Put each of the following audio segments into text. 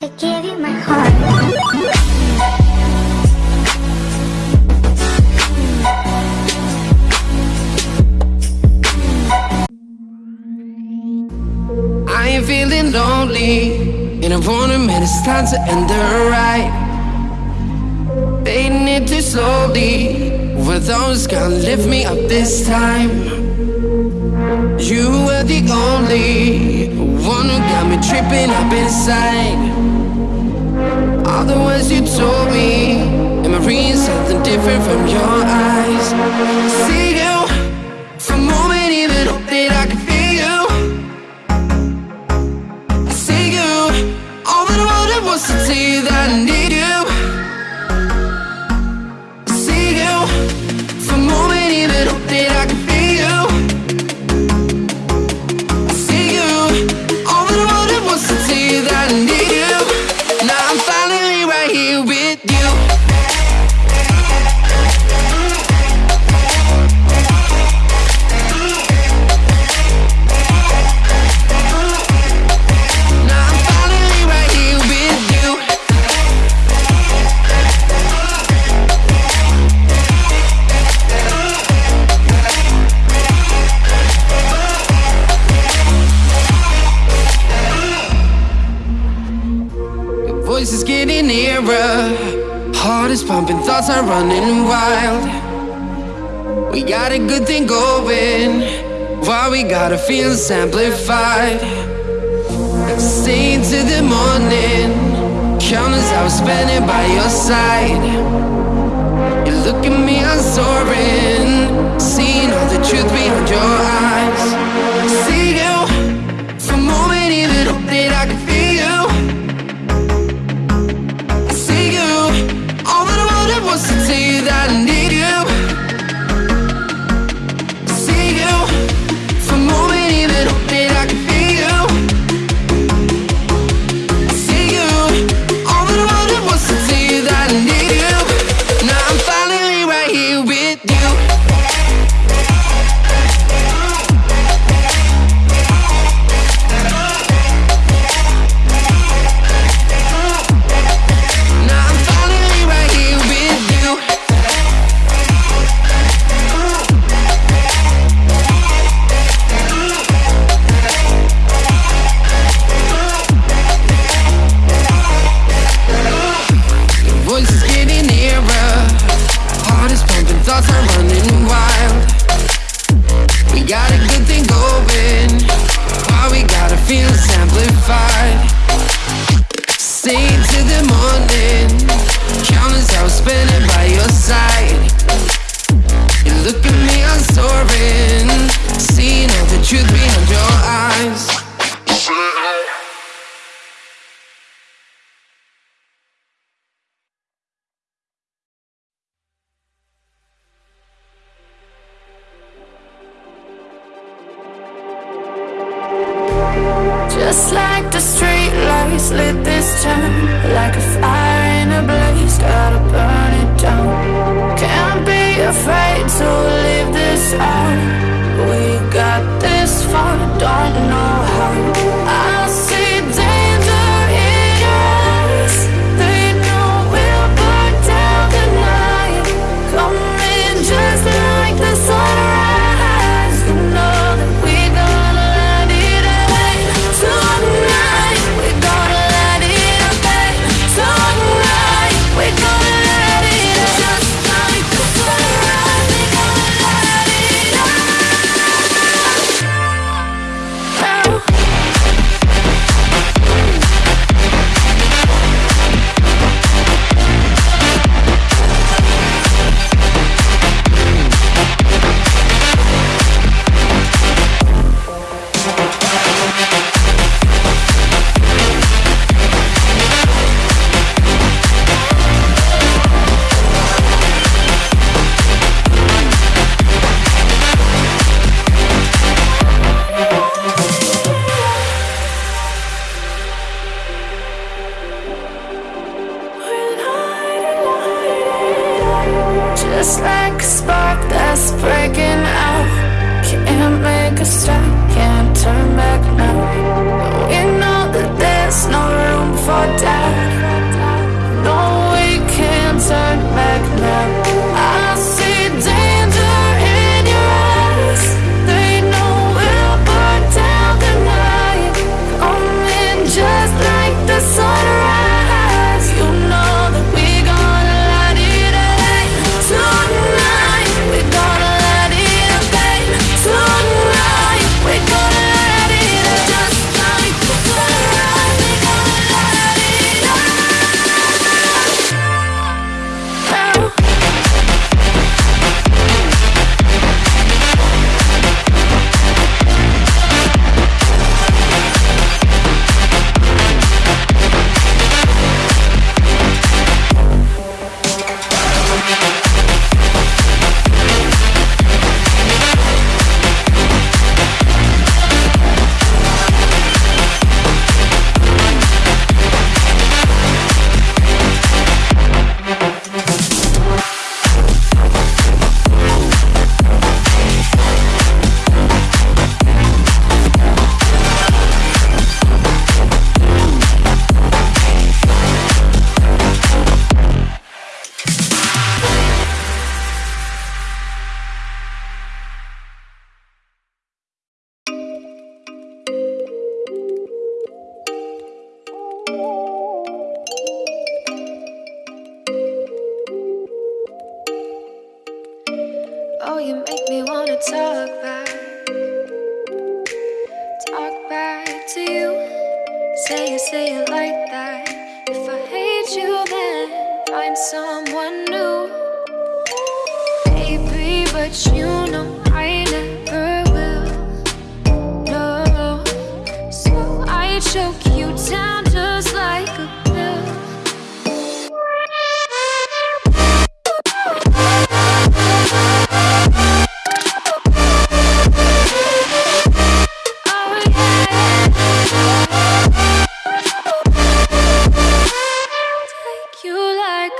I gave you my heart. I feeling lonely And I wanna it's time to end the ride Fading it too slowly Were those gonna lift me up this time? You were the only one who got me tripping up inside all the words you told me. Am I reading something different from your eyes? See you. are running wild. We got a good thing going. Why we gotta feel amplified Stay into the morning. Count as I was spending by your side. You look at me, I'm soaring. Seeing all the truth behind your eyes. spark that's breaking out. Can't make a stop, can't turn back now. stuck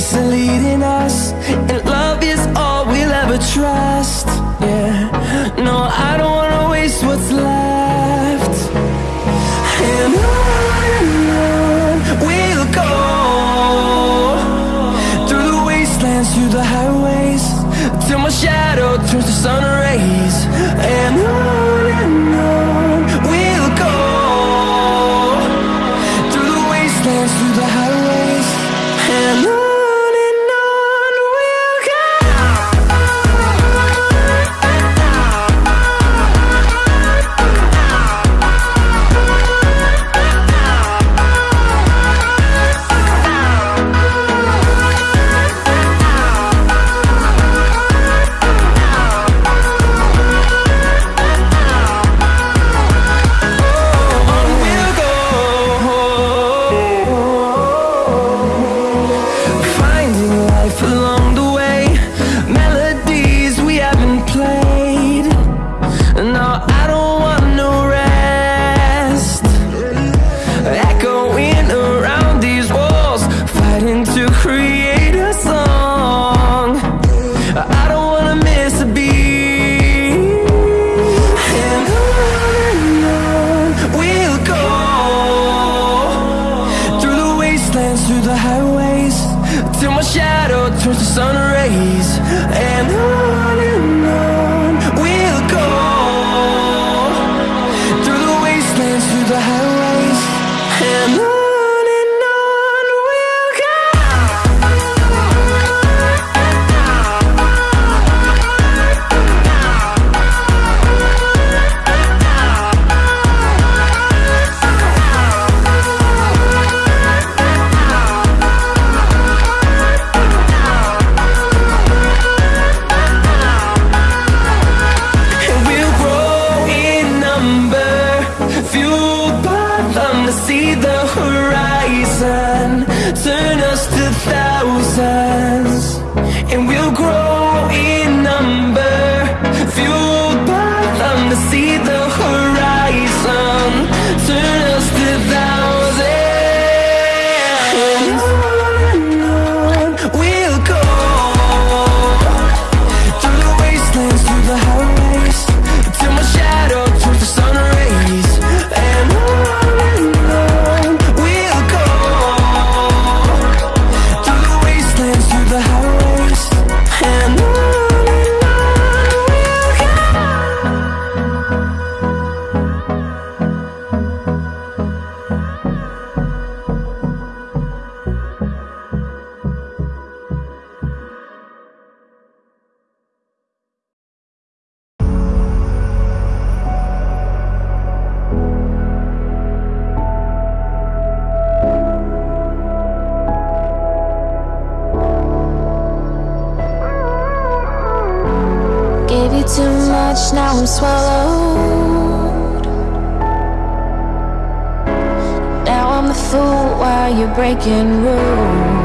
Peace are leading us And love is all we'll ever trust. Yeah, no, I don't wanna waste what's left. And on and on we'll go Through the wastelands, through the highways Till my shadow turns to sun rays. And on and through the highways. Till my shadow turns to sun rays. And I much, now I'm swallowed. Now I'm the fool while you're breaking rules.